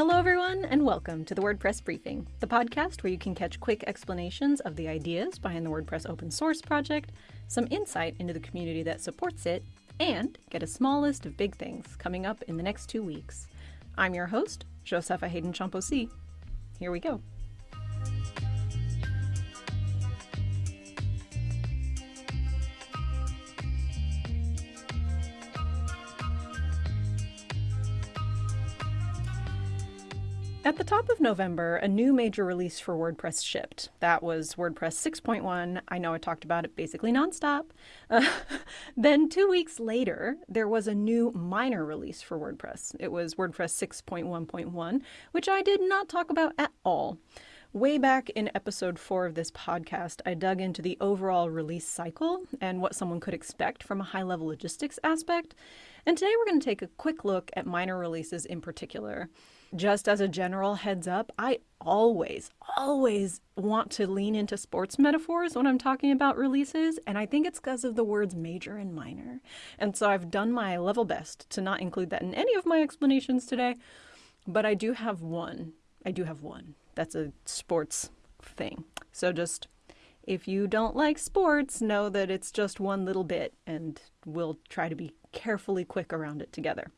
Hello, everyone, and welcome to the WordPress Briefing, the podcast where you can catch quick explanations of the ideas behind the WordPress open source project, some insight into the community that supports it, and get a small list of big things coming up in the next two weeks. I'm your host, Josepha Haden Chomphosy. Here we go. At the top of November, a new major release for WordPress shipped. That was WordPress 6.1. I know I talked about it basically nonstop. Uh, then, two weeks later, there was a new minor release for WordPress. It was WordPress 6.1.1, which I did not talk about at all. Way back in episode four of this podcast, I dug into the overall release cycle and what someone could expect from a high level logistics aspect. And today we're going to take a quick look at minor releases in particular. Just as a general heads up, I always, always want to lean into sports metaphors when I'm talking about releases, and I think it's because of the words major and minor. And so I've done my level best to not include that in any of my explanations today, but I do have one. I do have one. That's a sports thing. So just if you don't like sports, know that it's just one little bit, and we'll try to be carefully quick around it together.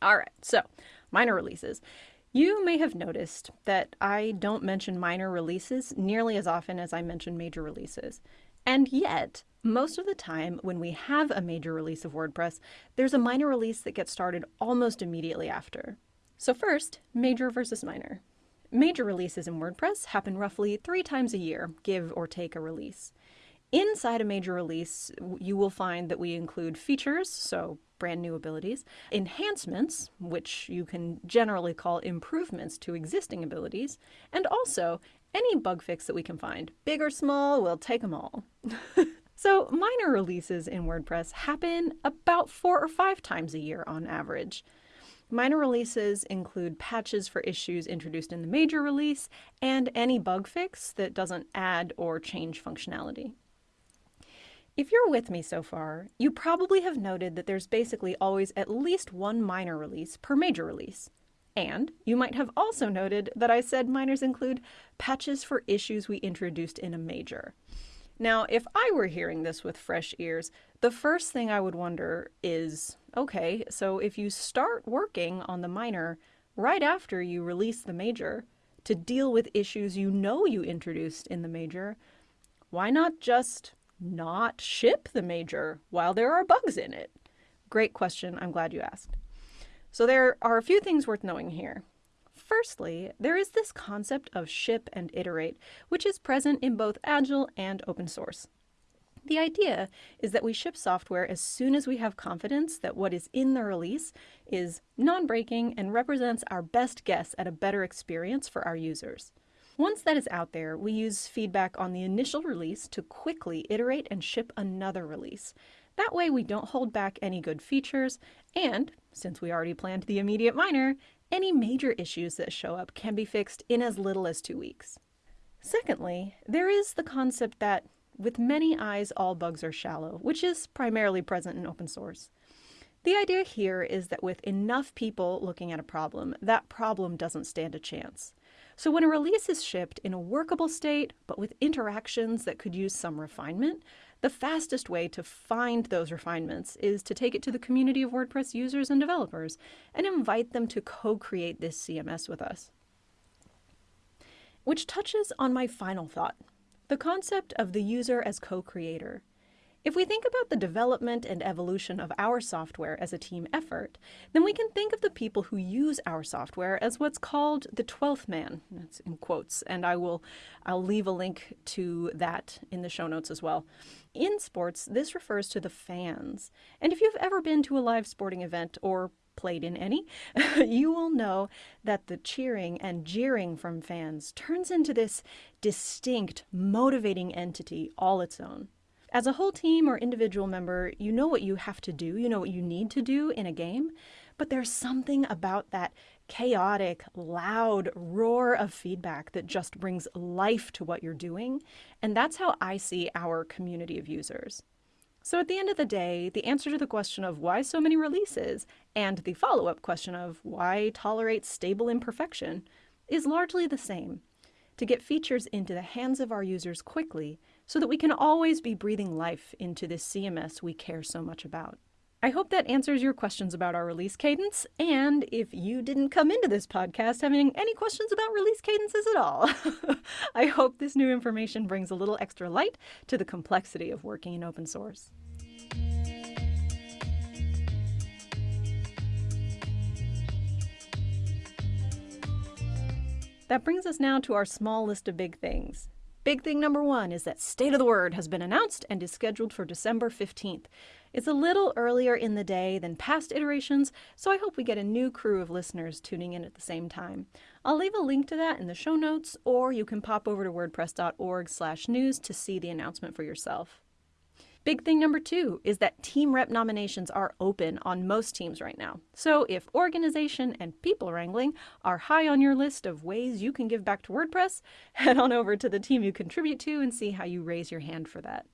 All right, so minor releases. You may have noticed that I don't mention minor releases nearly as often as I mention major releases. And yet, most of the time when we have a major release of WordPress, there's a minor release that gets started almost immediately after. So first, major versus minor. Major releases in WordPress happen roughly three times a year, give or take a release. Inside a major release, you will find that we include features, so brand new abilities, enhancements, which you can generally call improvements to existing abilities, and also any bug fix that we can find. Big or small, we'll take them all. so minor releases in WordPress happen about four or five times a year on average. Minor releases include patches for issues introduced in the major release and any bug fix that doesn't add or change functionality. If you're with me so far, you probably have noted that there's basically always at least one minor release per major release. And you might have also noted that I said minors include patches for issues we introduced in a major. Now, if I were hearing this with fresh ears, the first thing I would wonder is okay, so if you start working on the minor right after you release the major to deal with issues you know you introduced in the major, why not just not ship the major while there are bugs in it? Great question. I'm glad you asked. So there are a few things worth knowing here. Firstly, there is this concept of ship and iterate, which is present in both Agile and open source. The idea is that we ship software as soon as we have confidence that what is in the release is non-breaking and represents our best guess at a better experience for our users. Once that is out there, we use feedback on the initial release to quickly iterate and ship another release. That way we don't hold back any good features, and, since we already planned the immediate minor, any major issues that show up can be fixed in as little as two weeks. Secondly, there is the concept that with many eyes all bugs are shallow, which is primarily present in open source. The idea here is that with enough people looking at a problem, that problem doesn't stand a chance. So when a release is shipped in a workable state, but with interactions that could use some refinement, the fastest way to find those refinements is to take it to the community of WordPress users and developers and invite them to co-create this CMS with us. Which touches on my final thought, the concept of the user as co-creator. If we think about the development and evolution of our software as a team effort, then we can think of the people who use our software as what's called the 12th man. That's in quotes, and I will I'll leave a link to that in the show notes as well. In sports, this refers to the fans. And if you've ever been to a live sporting event or played in any, you will know that the cheering and jeering from fans turns into this distinct, motivating entity all its own. As a whole team or individual member, you know what you have to do, you know what you need to do in a game, but there's something about that chaotic, loud roar of feedback that just brings life to what you're doing. And that's how I see our community of users. So at the end of the day, the answer to the question of why so many releases and the follow up question of why tolerate stable imperfection is largely the same to get features into the hands of our users quickly so that we can always be breathing life into this CMS we care so much about. I hope that answers your questions about our release cadence. And if you didn't come into this podcast having any questions about release cadences at all, I hope this new information brings a little extra light to the complexity of working in open source. That brings us now to our small list of big things. Big thing number one is that State of the Word has been announced and is scheduled for December 15th. It's a little earlier in the day than past iterations, so I hope we get a new crew of listeners tuning in at the same time. I'll leave a link to that in the show notes, or you can pop over to wordpress.org/news to see the announcement for yourself. Big thing number two is that team rep nominations are open on most teams right now. So if organization and people wrangling are high on your list of ways you can give back to WordPress, head on over to the team you contribute to and see how you raise your hand for that.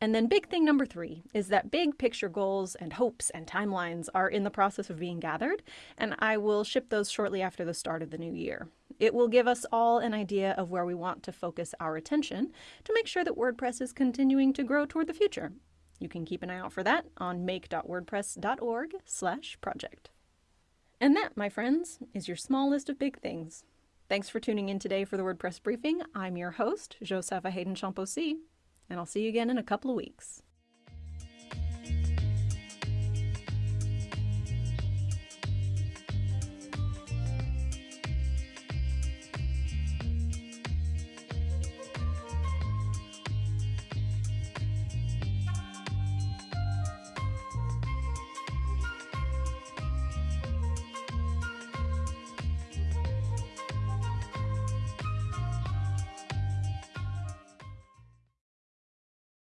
And then, big thing number three is that big picture goals and hopes and timelines are in the process of being gathered, and I will ship those shortly after the start of the new year. It will give us all an idea of where we want to focus our attention to make sure that WordPress is continuing to grow toward the future. You can keep an eye out for that on make.wordpress.org/project. And that, my friends, is your small list of big things. Thanks for tuning in today for the WordPress briefing. I'm your host, Josepha Haden-Chomphosy and I'll see you again in a couple of weeks.